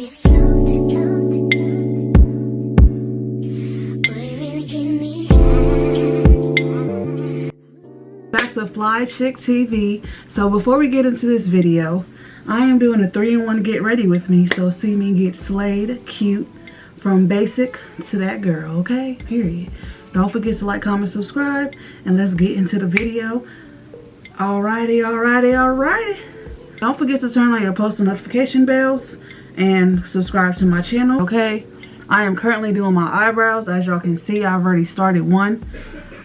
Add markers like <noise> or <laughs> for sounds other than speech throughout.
back to Fly Chick TV. So before we get into this video, I am doing a 3-in-1 get ready with me. So see me get slayed, cute, from basic to that girl, okay? Period. Don't forget to like, comment, subscribe, and let's get into the video. Alrighty, alrighty, alrighty. Don't forget to turn on your post notification bells and subscribe to my channel, okay? I am currently doing my eyebrows. As y'all can see, I've already started one.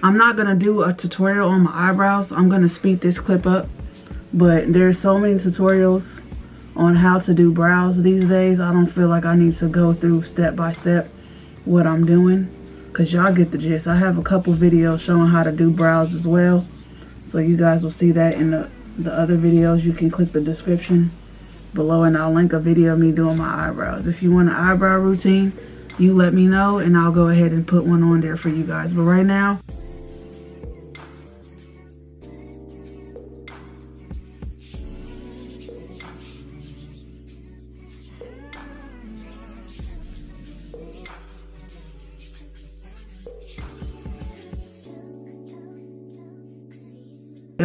I'm not to do a tutorial on my eyebrows. I'm to speed this clip up. But there's so many tutorials on how to do brows these days. I don't feel like I need to go through step by step what I'm doing. Because y'all get the gist. I have a couple videos showing how to do brows as well. So you guys will see that in the, the other videos. You can click the description below and I'll link a video of me doing my eyebrows. If you want an eyebrow routine, you let me know and I'll go ahead and put one on there for you guys. But right now,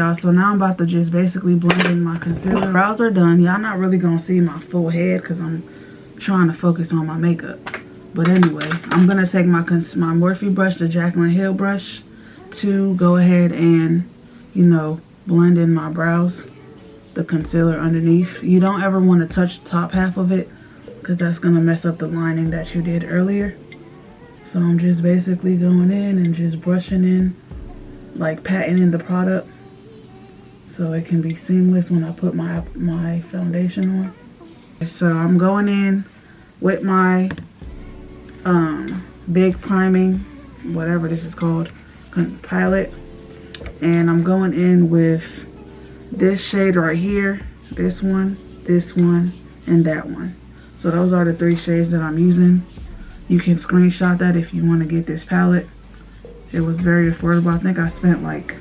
Y'all, so now I'm about to just basically blend in my concealer. Brows are done. Y'all not really gonna see my full head because I'm trying to focus on my makeup. But anyway, I'm gonna take my my Morphe brush, the Jaclyn Hill brush, to go ahead and, you know, blend in my brows, the concealer underneath. You don't ever want to touch the top half of it because that's gonna mess up the lining that you did earlier. So I'm just basically going in and just brushing in, like patting in the product so it can be seamless when I put my my foundation on. So I'm going in with my um, big priming, whatever this is called, palette. And I'm going in with this shade right here, this one, this one, and that one. So those are the three shades that I'm using. You can screenshot that if you want to get this palette. It was very affordable. I think I spent like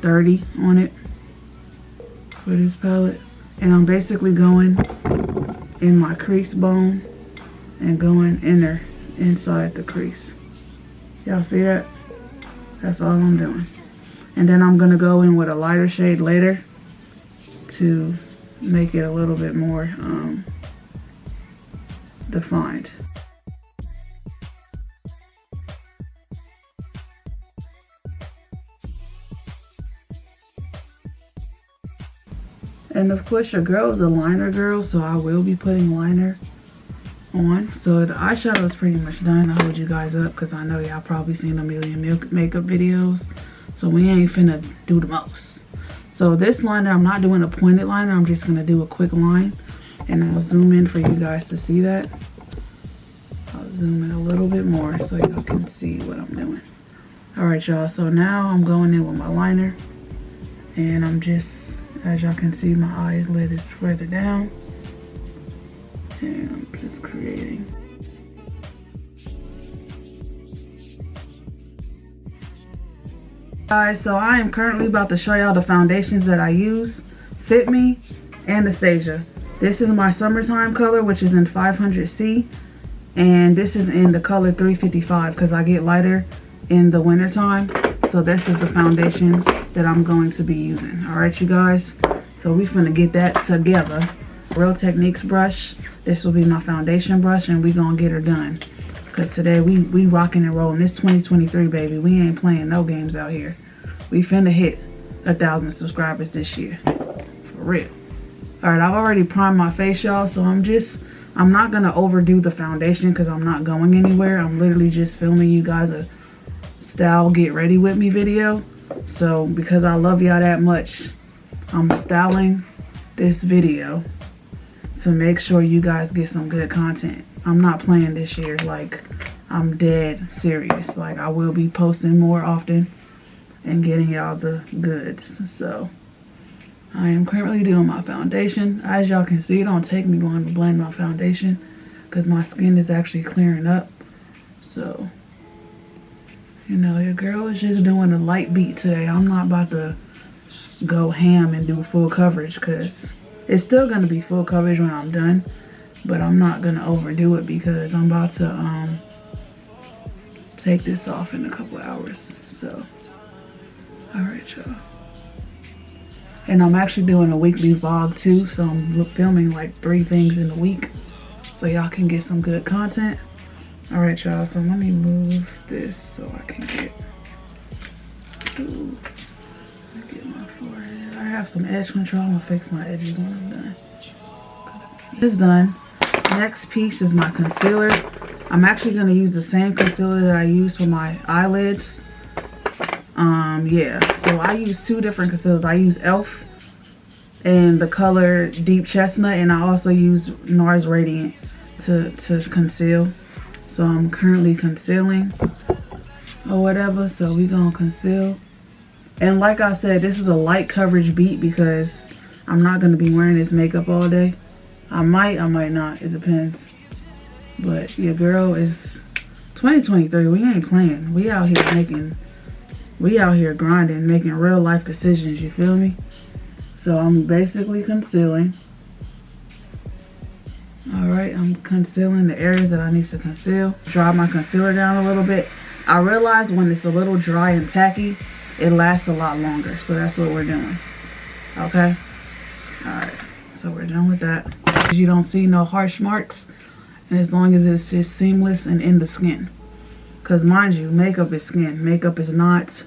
30 on it for this palette. And I'm basically going in my crease bone and going inner inside the crease. Y'all see that? That's all I'm doing. And then I'm going to go in with a lighter shade later to make it a little bit more um, defined. And of course your girl is a liner girl, so I will be putting liner on. So the eyeshadow is pretty much done. I hold you guys up because I know y'all probably seen a million makeup videos. So we ain't finna do the most. So this liner, I'm not doing a pointed liner. I'm just gonna do a quick line. And I'll zoom in for you guys to see that. I'll zoom in a little bit more so y'all can see what I'm doing. All right, y'all. So now I'm going in with my liner. And I'm just as y'all can see, my eyelid is further down. And I'm just creating. Guys, so I am currently about to show y'all the foundations that I use. Fit Me, and Anastasia. This is my summertime color, which is in 500C. And this is in the color 355 because I get lighter in the wintertime. So this is the foundation that I'm going to be using. All right, you guys. So we're going to get that together. Real Techniques brush. This will be my foundation brush and we going to get her done. Because today we, we rocking and rolling. This 2023, baby. We ain't playing no games out here. We finna hit a thousand subscribers this year. For real. Alright, I've already primed my face, y'all. So I'm just, I'm not going to overdo the foundation because I'm not going anywhere. I'm literally just filming you guys a style get ready with me video. So because I love y'all that much, I'm styling this video to make sure you guys get some good content. I'm not playing this year. Like, I'm dead serious. Like, I will be posting more often and getting y'all the goods. So, I am currently doing my foundation. As y'all can see, it don't take me long to blend my foundation because my skin is actually clearing up. So, you know, your girl is just doing a light beat today. I'm not about to go ham and do full coverage because it's still going to be full coverage when I'm done. But I'm not gonna overdo it because I'm about to um, take this off in a couple hours. So, all right, y'all. And I'm actually doing a weekly vlog too. So I'm filming like three things in a week. So y'all can get some good content. All right, y'all. So let me move this so I can get, ooh, get my forehead. I have some edge control. I'm gonna fix my edges when I'm done. It's done. Next piece is my concealer. I'm actually gonna use the same concealer that I use for my eyelids. Um, yeah. So I use two different concealers. I use e.l.f. and the color Deep Chestnut, and I also use NARS Radiant to to conceal. So I'm currently concealing or whatever. So we gonna conceal. And like I said, this is a light coverage beat because I'm not gonna be wearing this makeup all day. I might, I might not. It depends. But your girl is 2023. We ain't playing. We out here making, we out here grinding, making real life decisions. You feel me? So I'm basically concealing. All right, I'm concealing the areas that I need to conceal. Dry my concealer down a little bit. I realize when it's a little dry and tacky, it lasts a lot longer. So that's what we're doing. Okay? All right, so we're done with that. You don't see no harsh marks. And as long as it's just seamless and in the skin. Because mind you, makeup is skin. Makeup is not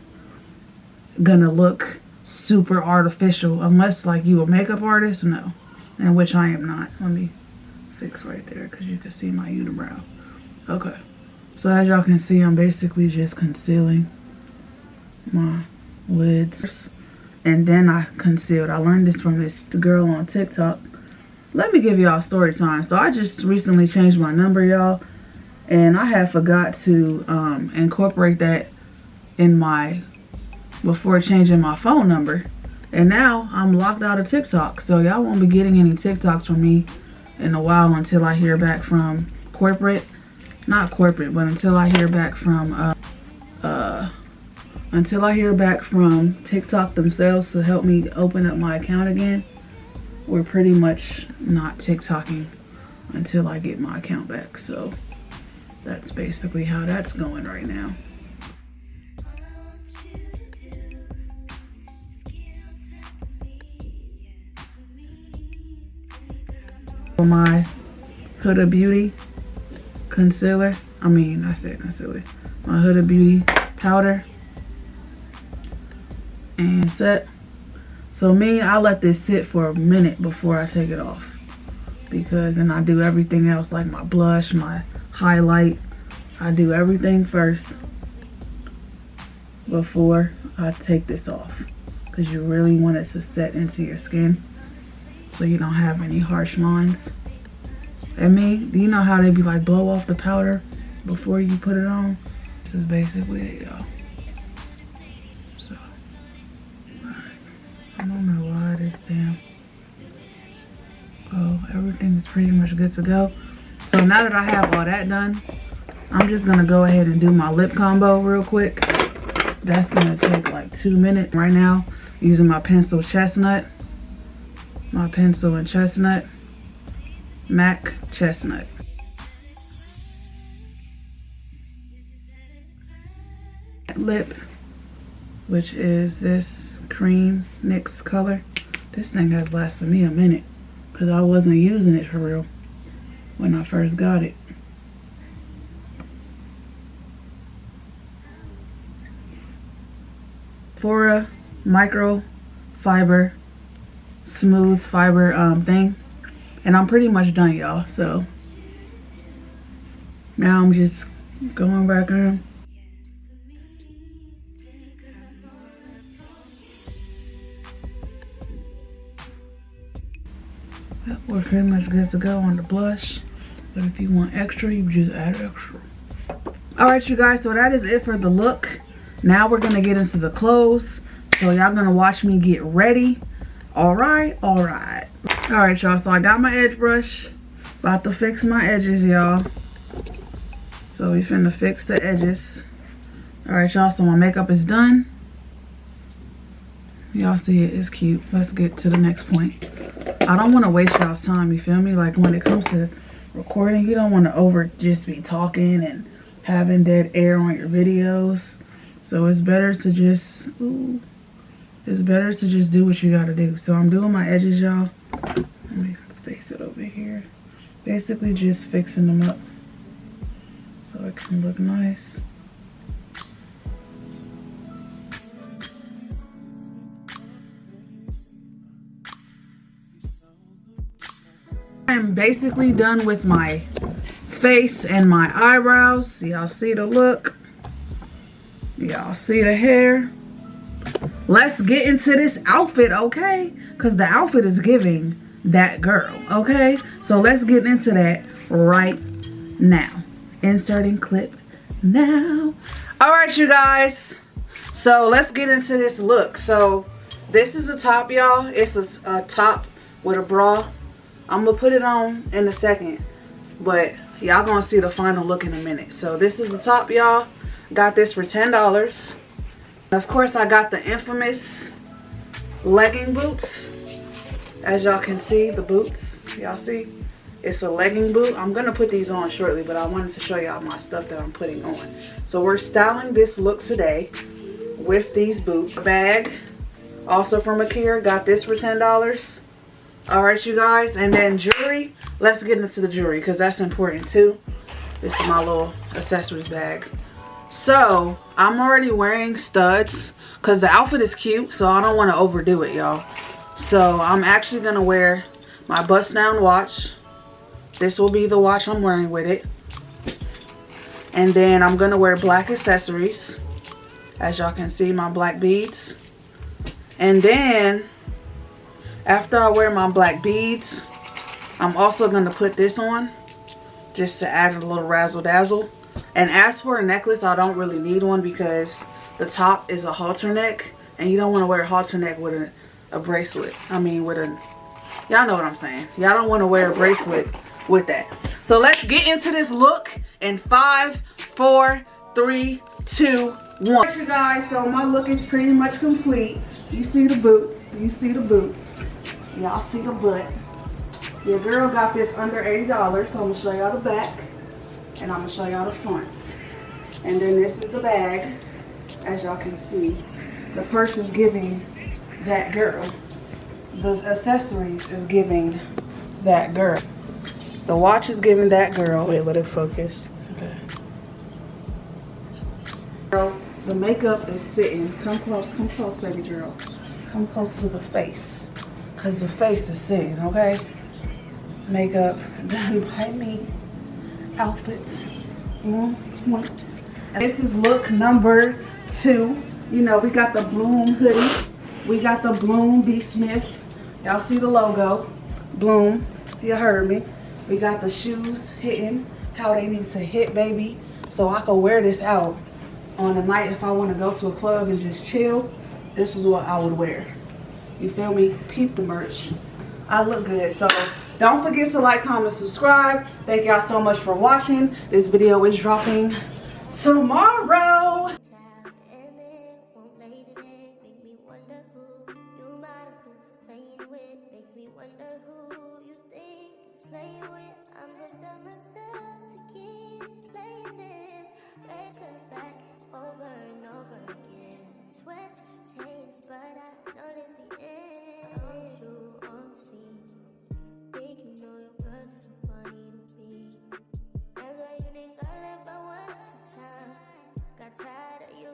gonna look super artificial unless like you a makeup artist, no. And which I am not. Let me right there because you can see my unibrow. Okay. So as y'all can see, I'm basically just concealing my lids. And then I concealed. I learned this from this girl on TikTok. Let me give y'all story time. So I just recently changed my number, y'all. And I had forgot to um, incorporate that in my, before changing my phone number. And now I'm locked out of TikTok. So y'all won't be getting any TikToks from me in a while until I hear back from corporate. Not corporate, but until I hear back from, uh, uh, until I hear back from TikTok themselves to help me open up my account again. We're pretty much not TikToking until I get my account back. So that's basically how that's going right now. My Huda Beauty concealer, I mean, I said concealer, my Huda Beauty powder and set. So me, I let this sit for a minute before I take it off. Because then I do everything else like my blush, my highlight. I do everything first before I take this off. Because you really want it to set into your skin so you don't have any harsh lines. And me, do you know how they be like blow off the powder before you put it on? This is basically it, y'all. So. I don't know why this damn. Oh, everything is pretty much good to go. So now that I have all that done, I'm just gonna go ahead and do my lip combo real quick. That's gonna take like two minutes right now using my pencil chestnut my pencil and chestnut. MAC chestnut. Lip which is this cream NYX color. This thing has lasted me a minute because I wasn't using it for real when I first got it. Fora micro fiber smooth fiber um, thing. And I'm pretty much done, y'all. So now I'm just going back in. we're pretty much good to go on the blush. But if you want extra, you just add extra. Alright, you guys. So that is it for the look. Now we're going to get into the clothes. So y'all going to watch me get ready all right all right. All right y'all so i got my edge brush. About to fix my edges y'all. So we finna fix the edges. All right y'all so my makeup is done. Y'all see it it's cute. Let's get to the next point. I don't want to waste y'all's time you feel me? Like when it comes to recording. You don't want to over just be talking and having dead air on your videos. So it's better to just, ooh, it's better to just do what you gotta do. So I'm doing my edges, y'all. Let me face it over here. Basically just fixing them up so it can look nice. I'm basically done with my face and my eyebrows. Y'all see the look? Y'all see the hair? Let's get into this outfit, okay? Because the outfit is giving that girl, okay? So let's get into that right now. Inserting clip now. All right, you guys. So let's get into this look. So this is the top, y'all. It's a, a top with a bra. I'm going to put it on in a second. But y'all going to see the final look in a minute. So this is the top, y'all. Got this for $10. Of course, I got the infamous legging boots. As y'all can see, the boots. Y'all see? It's a legging boot. I'm going to put these on shortly, but I wanted to show y'all my stuff that I'm putting on. So we're styling this look today with these boots. Bag, also from Akira. Got this for $10. Alright, you guys. And then jewelry. Let's get into the jewelry because that's important too. This is my little accessories bag. So, I'm already wearing studs because the outfit is cute, so I don't want to overdo it, y'all. So, I'm actually going to wear my bust down watch. This will be the watch I'm wearing with it. And then I'm going to wear black accessories. As y'all can see, my black beads. And then, after I wear my black beads, I'm also going to put this on. Just to add a little razzle dazzle. And as for a necklace, I don't really need one because the top is a halter neck. And you don't want to wear a halter neck with a, a bracelet. I mean, with a... Y'all know what I'm saying. Y'all don't want to wear a bracelet with that. So let's get into this look in five, four, three, two, one. You guys, so my look is pretty much complete. You see the boots. You see the boots. Y'all see the butt. Your girl got this under $80, so I'm going to show y'all the back and I'm gonna show y'all the fronts. And then this is the bag, as y'all can see. The purse is giving that girl. The accessories is giving that girl. The watch is giving that girl. Wait, let it focus. Okay. Girl, the makeup is sitting. Come close, come close, baby girl. Come close to the face. Cause the face is sitting, okay? Makeup <laughs> done by me outfits mm, on points. This is look number two. You know, we got the Bloom hoodie. We got the Bloom B. Smith. Y'all see the logo. Bloom. You heard me. We got the shoes hitting how they need to hit, baby. So I can wear this out on a night if I want to go to a club and just chill. This is what I would wear. You feel me? Peep the merch. I look good. So don't forget to like, comment, subscribe. Thank y'all so much for watching. This video is dropping tomorrow. over and over again. Sweat but I the end.